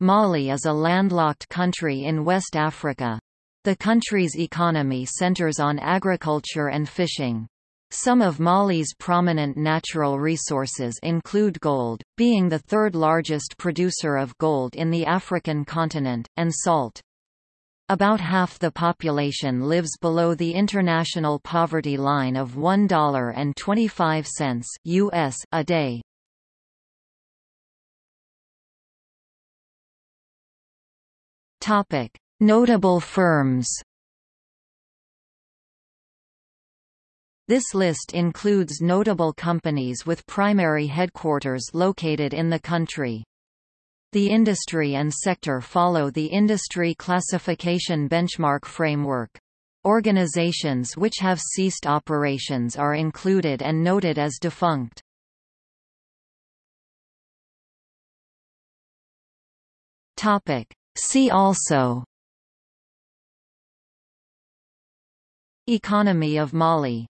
Mali is a landlocked country in West Africa. The country's economy centers on agriculture and fishing. Some of Mali's prominent natural resources include gold, being the third largest producer of gold in the African continent, and salt. About half the population lives below the international poverty line of $1.25 US a day. Topic: Notable firms. This list includes notable companies with primary headquarters located in the country. The industry and sector follow the Industry Classification Benchmark Framework. Organizations which have ceased operations are included and noted as defunct. Topic. See also. Economy of Mali